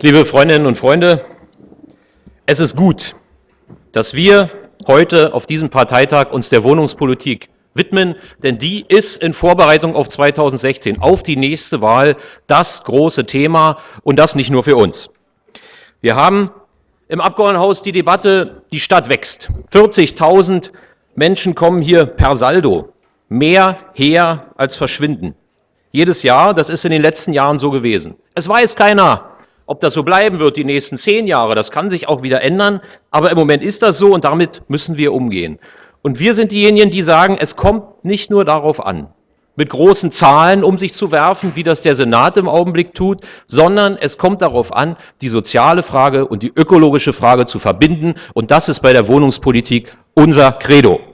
Liebe Freundinnen und Freunde, es ist gut, dass wir heute auf diesem Parteitag uns der Wohnungspolitik widmen, denn die ist in Vorbereitung auf 2016, auf die nächste Wahl, das große Thema und das nicht nur für uns. Wir haben im Abgeordnetenhaus die Debatte, die Stadt wächst. 40.000 Menschen kommen hier per Saldo, mehr her als verschwinden. Jedes Jahr, das ist in den letzten Jahren so gewesen. Es weiß keiner, ob das so bleiben wird die nächsten zehn Jahre. Das kann sich auch wieder ändern, aber im Moment ist das so und damit müssen wir umgehen. Und wir sind diejenigen, die sagen, es kommt nicht nur darauf an, mit großen Zahlen um sich zu werfen, wie das der Senat im Augenblick tut, sondern es kommt darauf an, die soziale Frage und die ökologische Frage zu verbinden. Und das ist bei der Wohnungspolitik unser Credo.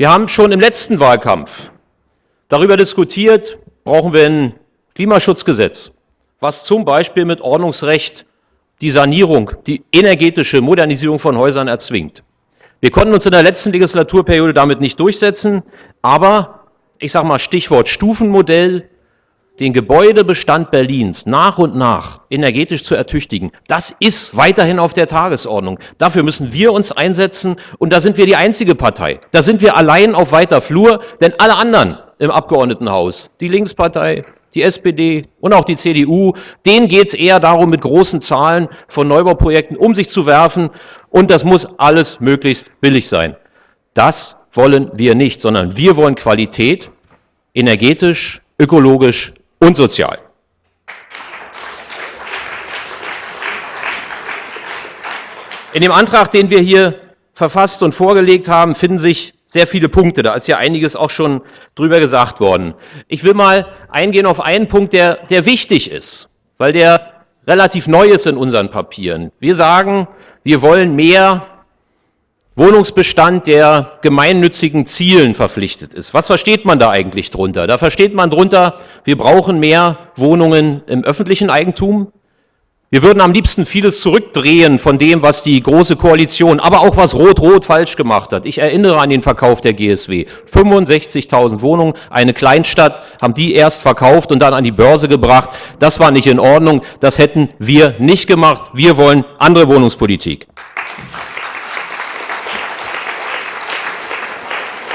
Wir haben schon im letzten Wahlkampf darüber diskutiert, brauchen wir ein Klimaschutzgesetz, was zum Beispiel mit Ordnungsrecht die Sanierung, die energetische Modernisierung von Häusern erzwingt. Wir konnten uns in der letzten Legislaturperiode damit nicht durchsetzen, aber ich sage mal Stichwort Stufenmodell, den Gebäudebestand Berlins nach und nach energetisch zu ertüchtigen, das ist weiterhin auf der Tagesordnung. Dafür müssen wir uns einsetzen und da sind wir die einzige Partei. Da sind wir allein auf weiter Flur, denn alle anderen im Abgeordnetenhaus, die Linkspartei, die SPD und auch die CDU, denen geht es eher darum, mit großen Zahlen von Neubauprojekten um sich zu werfen und das muss alles möglichst billig sein. Das wollen wir nicht, sondern wir wollen Qualität, energetisch, ökologisch und sozial. In dem Antrag, den wir hier verfasst und vorgelegt haben, finden sich sehr viele Punkte. Da ist ja einiges auch schon drüber gesagt worden. Ich will mal eingehen auf einen Punkt, der, der wichtig ist, weil der relativ neu ist in unseren Papieren. Wir sagen, wir wollen mehr Wohnungsbestand, der gemeinnützigen Zielen verpflichtet ist. Was versteht man da eigentlich drunter? Da versteht man drunter, wir brauchen mehr Wohnungen im öffentlichen Eigentum, wir würden am liebsten vieles zurückdrehen von dem, was die Große Koalition, aber auch was Rot-Rot falsch gemacht hat. Ich erinnere an den Verkauf der GSW. 65.000 Wohnungen, eine Kleinstadt, haben die erst verkauft und dann an die Börse gebracht. Das war nicht in Ordnung. Das hätten wir nicht gemacht. Wir wollen andere Wohnungspolitik.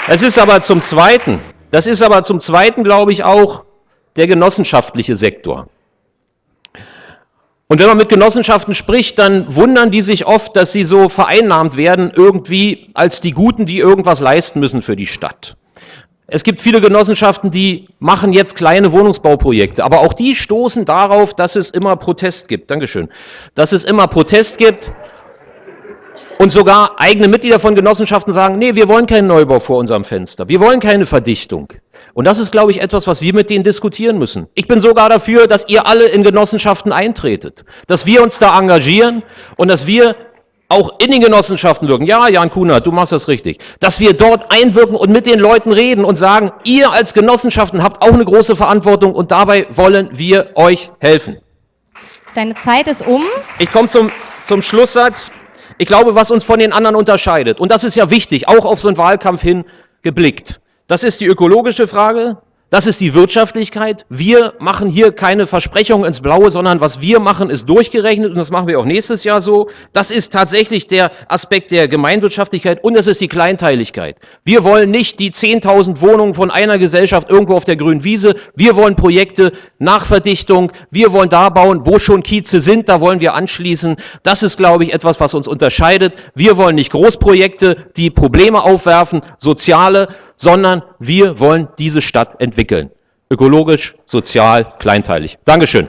Es ist aber zum Zweiten, das ist aber zum Zweiten, glaube ich, auch der genossenschaftliche Sektor. Und wenn man mit Genossenschaften spricht, dann wundern die sich oft, dass sie so vereinnahmt werden, irgendwie als die Guten, die irgendwas leisten müssen für die Stadt. Es gibt viele Genossenschaften, die machen jetzt kleine Wohnungsbauprojekte, aber auch die stoßen darauf, dass es immer Protest gibt. Dankeschön. Dass es immer Protest gibt und sogar eigene Mitglieder von Genossenschaften sagen, nee, wir wollen keinen Neubau vor unserem Fenster, wir wollen keine Verdichtung. Und das ist, glaube ich, etwas, was wir mit denen diskutieren müssen. Ich bin sogar dafür, dass ihr alle in Genossenschaften eintretet, dass wir uns da engagieren und dass wir auch in den Genossenschaften wirken. Ja, Jan Kuhner, du machst das richtig. Dass wir dort einwirken und mit den Leuten reden und sagen, ihr als Genossenschaften habt auch eine große Verantwortung und dabei wollen wir euch helfen. Deine Zeit ist um. Ich komme zum, zum Schlusssatz. Ich glaube, was uns von den anderen unterscheidet, und das ist ja wichtig, auch auf so einen Wahlkampf hin geblickt, das ist die ökologische Frage, das ist die Wirtschaftlichkeit. Wir machen hier keine Versprechungen ins Blaue, sondern was wir machen, ist durchgerechnet und das machen wir auch nächstes Jahr so. Das ist tatsächlich der Aspekt der Gemeinwirtschaftlichkeit und es ist die Kleinteiligkeit. Wir wollen nicht die 10.000 Wohnungen von einer Gesellschaft irgendwo auf der grünen Wiese. Wir wollen Projekte nach Verdichtung. Wir wollen da bauen, wo schon Kieze sind, da wollen wir anschließen. Das ist, glaube ich, etwas, was uns unterscheidet. Wir wollen nicht Großprojekte, die Probleme aufwerfen, soziale, sondern wir wollen diese Stadt entwickeln. Ökologisch, sozial, kleinteilig. Dankeschön.